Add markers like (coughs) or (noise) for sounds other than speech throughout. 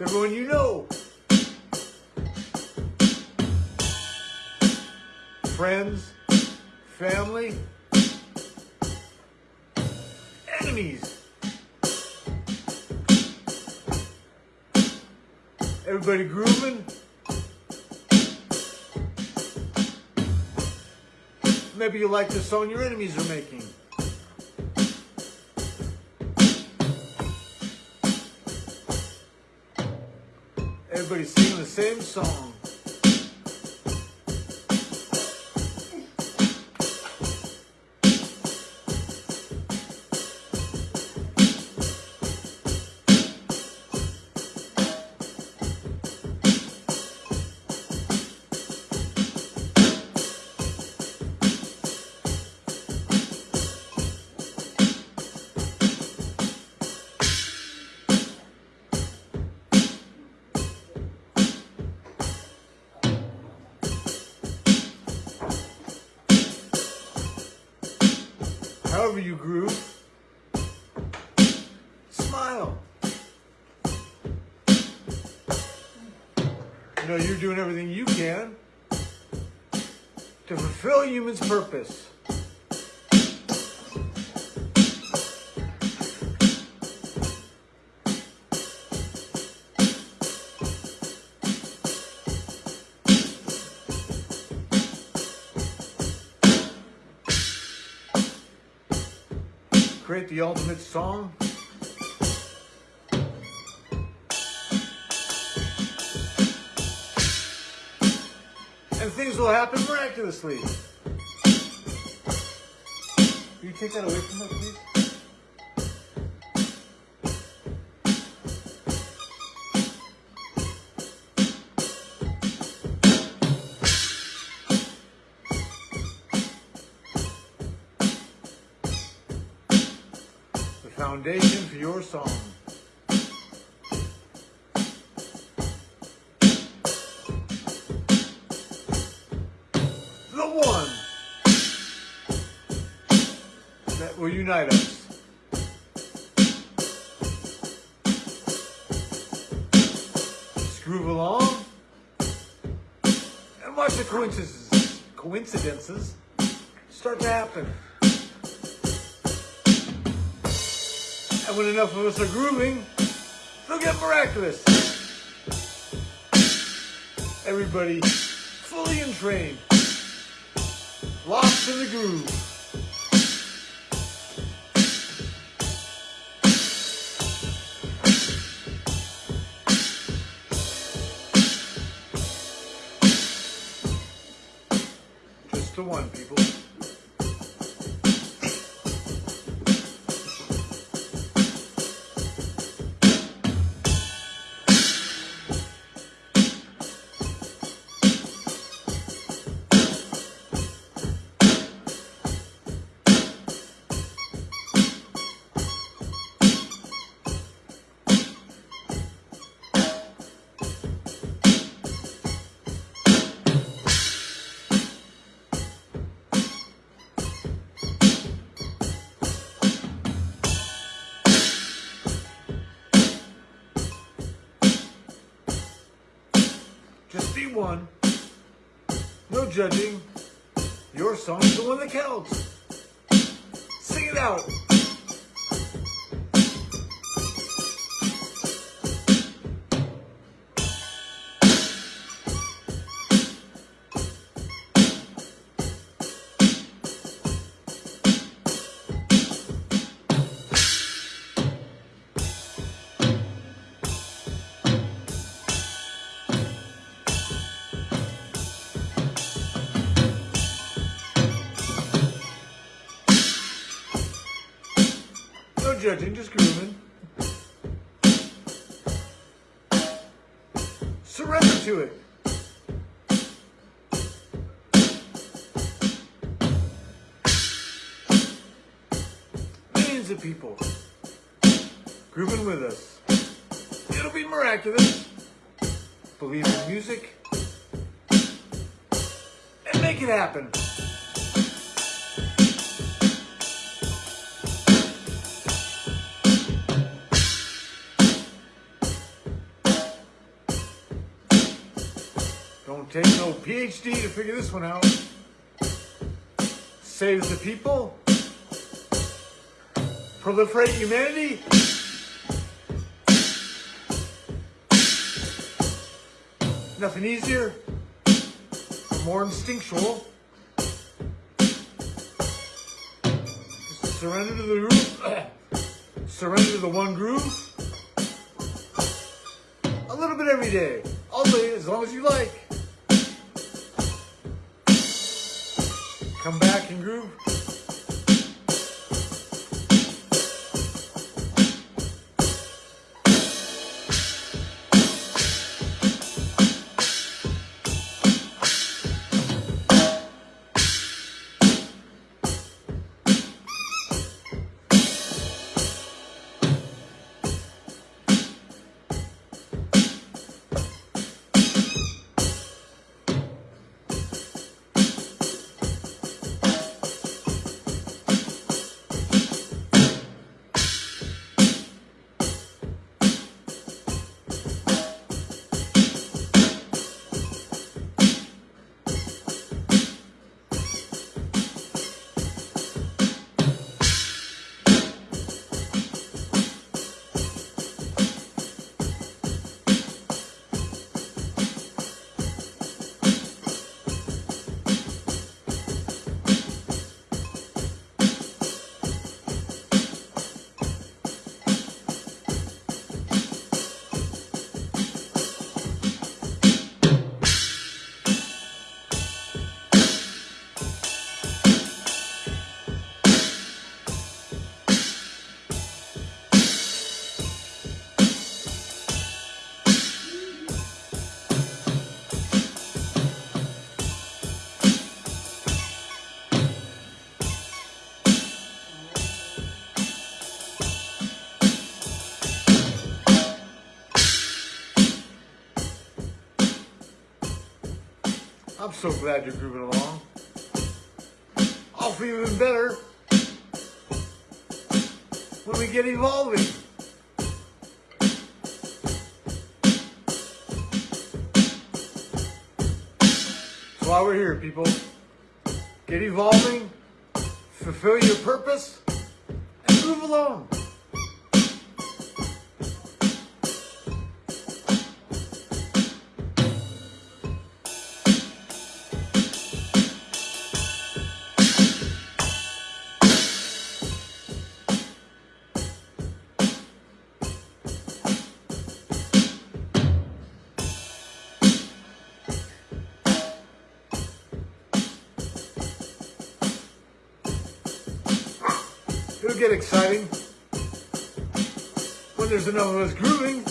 everyone you know. Friends, family, enemies. Everybody grooving. Maybe you like the song your enemies are making. Everybody's singing the same song. However you groove, smile. You know, you're doing everything you can to fulfill human's purpose. Create the ultimate song? And things will happen miraculously. Can you take that away from her, please? Foundation for your song. The one that will unite us. Groove along and watch the coincidences, coincidences start to happen. And when enough of us are grooving, they'll get miraculous. Everybody fully entrained, lost in the groove. Just the one, people. One. No judging. Your song's the one that counts. Sing it out. Judging, just grooving. Surrender to it. Millions of people grooving with us. It'll be miraculous. Believe in music and make it happen. Don't take no PhD to figure this one out. Saves the people. Proliferate humanity. Nothing easier. More instinctual. Surrender to the groove. (coughs) surrender to the one groove. A little bit every day. All day, as long as you like. Come back and groove. I'm so glad you're grooving along. I'll feel even better when we get evolving. That's why we're here, people. Get evolving, fulfill your purpose, and move along. Get exciting when there's enough of us grooving.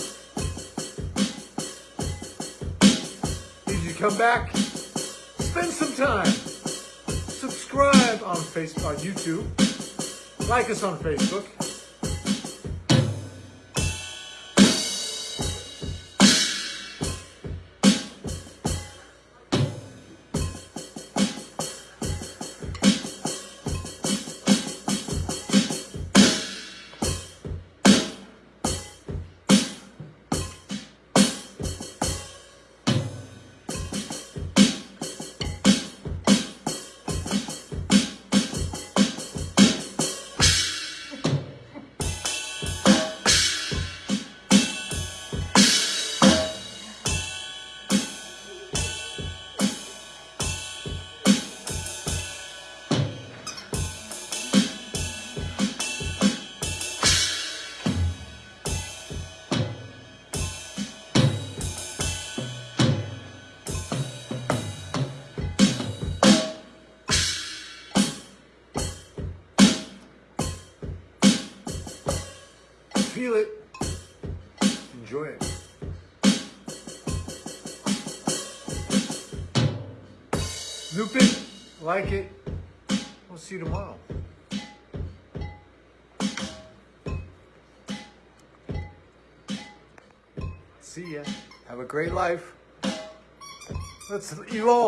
Need you to come back, spend some time, subscribe on Facebook, on YouTube, like us on Facebook. Feel it. Enjoy it. Loop it. Like it. We'll see you tomorrow. See ya. Have a great life. Let's evolve.